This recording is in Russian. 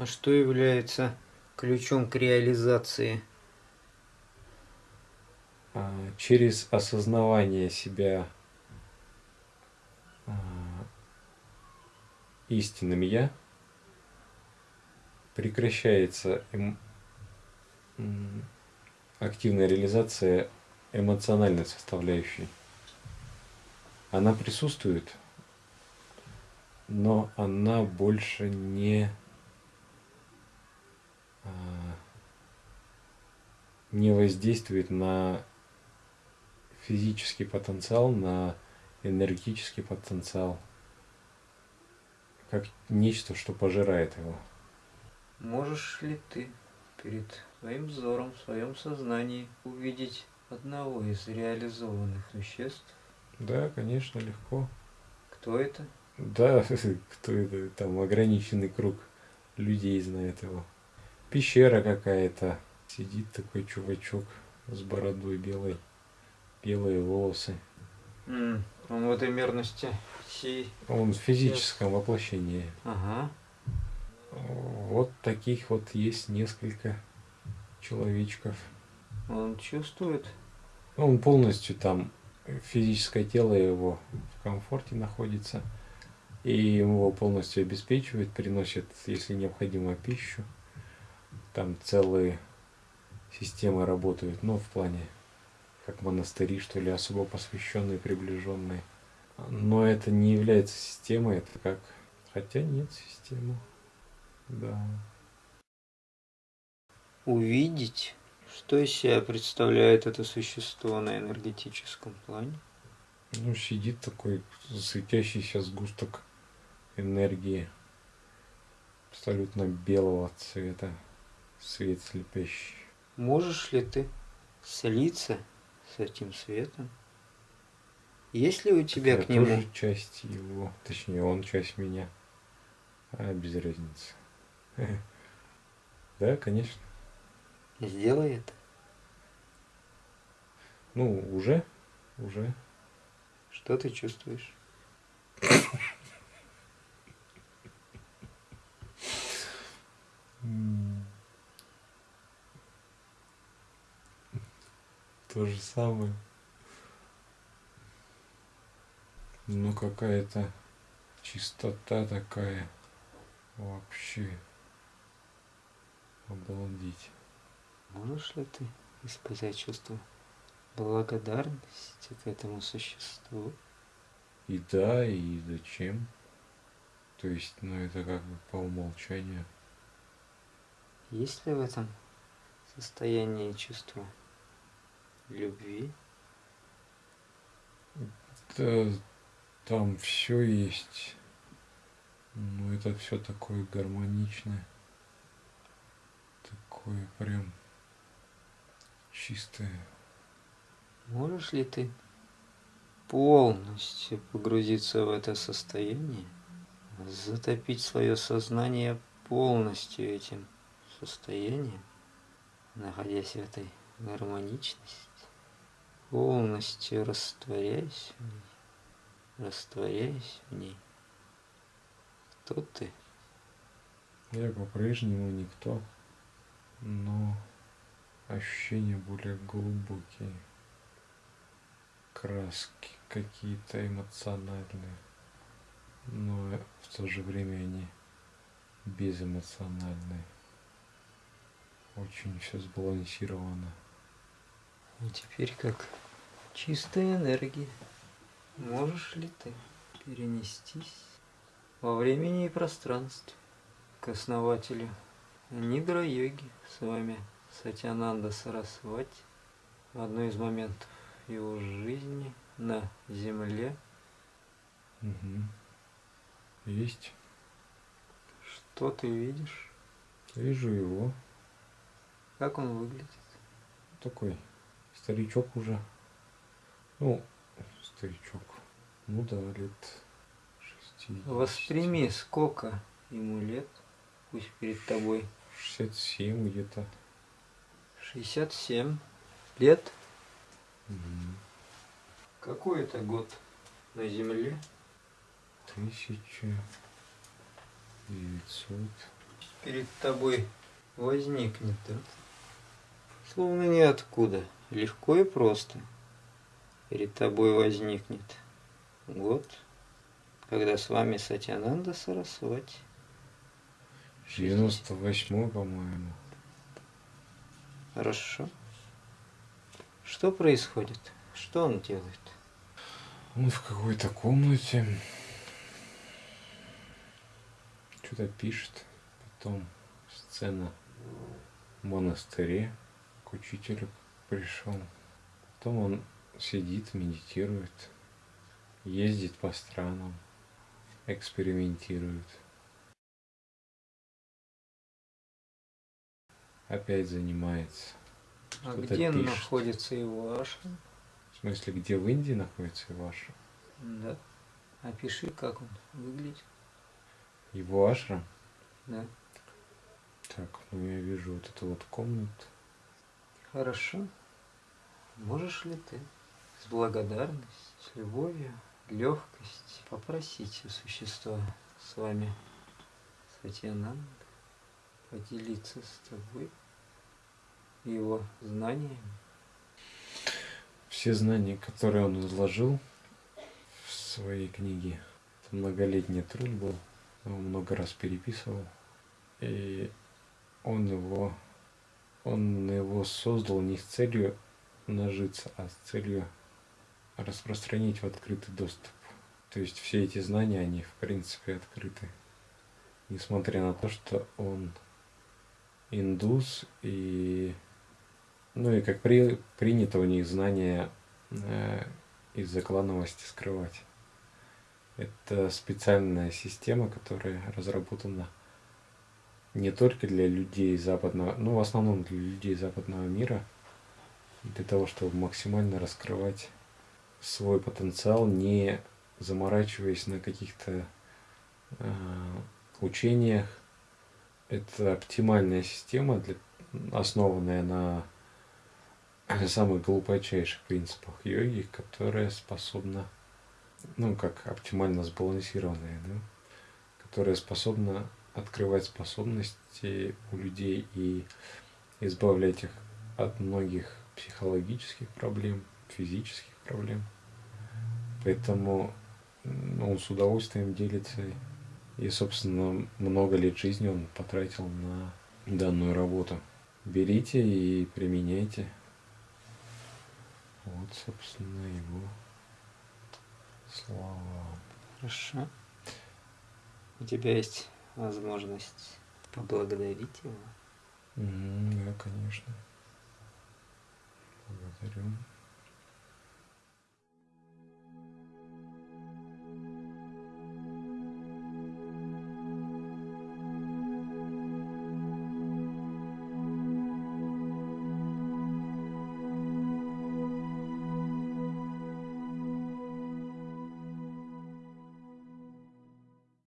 А что является ключом к реализации? А, через осознавание себя а, истинным «я» прекращается эм, активная реализация эмоциональной составляющей. Она присутствует, но она больше не не воздействует на физический потенциал, на энергетический потенциал, как нечто, что пожирает его. Можешь ли ты перед своим взором, в своем сознании увидеть одного из реализованных существ? Да, конечно, легко. Кто это? Да, кто это? Там ограниченный круг людей знает его. Пещера какая-то. Сидит такой чувачок с бородой белой. Белые волосы. Mm, он в этой мерности сей... Он в физическом воплощении. Ага. Вот таких вот есть несколько человечков. Он чувствует? Он полностью там, физическое тело его в комфорте находится. И его полностью обеспечивает, приносит, если необходимо, пищу. Там целые системы работают, ну, в плане, как монастыри, что ли, особо посвященные, приближенные. Но это не является системой, это как... Хотя нет системы. Да. Увидеть, что из себя представляет это существо на энергетическом плане? Ну, сидит такой светящийся сгусток энергии абсолютно белого цвета, свет слепящий. Можешь ли ты слиться с этим светом? Есть ли у тебя Я к нему... тоже часть его, точнее он часть меня, а без разницы. Да, конечно. Сделай это. Ну, уже, уже. Что ты чувствуешь? То же самое. Ну, какая-то чистота такая. Вообще. Обалдеть. Можешь ли ты испытать чувство благодарности к этому существу? И да, и зачем? То есть, ну это как бы по умолчанию. Есть ли в этом состоянии чувства любви? Да, там все есть. Ну это все такое гармоничное. Такое прям чистое. Можешь ли ты полностью погрузиться в это состояние, затопить свое сознание полностью этим состоянием, находясь в этой гармоничности, полностью растворяясь в ней, растворяясь в ней. Кто ты? Я по-прежнему никто, но ощущения более глубокие, краски какие-то эмоциональные, но в то же время они безэмоциональные. Очень все сбалансировано. И теперь как чистая энергия. Можешь ли ты перенестись во времени и пространстве к основателю Нидра-йоги с вами Сатянанда Сарасвати в одной из моментов его жизни на земле? Угу. Есть. Что ты видишь? Вижу его. Как он выглядит? Такой старичок уже. Ну, старичок. Ну да, лет 60. Восприми, сколько ему лет, пусть перед тобой. 67 где-то. 67 лет. Угу. Какой это год на Земле? Тысяча девятьсот перед тобой возникнет, да? Словно ниоткуда, легко и просто перед тобой возникнет год, когда с вами Сатянанда Сарасвати. 98 по-моему. Хорошо. Что происходит? Что он делает? Он в какой-то комнате. Что-то пишет. Потом сцена в монастыре к учителю пришел. Потом он сидит, медитирует, ездит по странам, экспериментирует. Опять занимается. А где пишет. находится его ашрам? В смысле, где в Индии находится его ашрам? Да. Опиши, как он выглядит. Его ашрам? Да. Так, ну я вижу вот эту вот комнату. Хорошо. Можешь ли ты с благодарностью, с любовью, легкостью попросить у существа с вами Сатьянанда поделиться с тобой его знаниями? Все знания, которые он изложил в своей книге, это многолетний труд был, он много раз переписывал, и он его, он его создал не с целью нажиться, а с целью распространить в открытый доступ. То есть все эти знания, они в принципе открыты. Несмотря на то, что он индус и ну и как при, принято у них знания э, из-за клановости скрывать. Это специальная система, которая разработана не только для людей западного, ну в основном для людей западного мира, для того, чтобы максимально раскрывать свой потенциал, не заморачиваясь на каких-то э, учениях. Это оптимальная система, для, основанная на самых глубочайших принципах йоги, которая способна, ну как оптимально сбалансированная, да, которая способна открывать способности у людей и избавлять их от многих психологических проблем, физических проблем. Поэтому он с удовольствием делится. И, собственно, много лет жизни он потратил на данную работу. Берите и применяйте. Вот, собственно, его слова. Хорошо. У тебя есть возможность поблагодарить его. М, Да, конечно. 원료세륨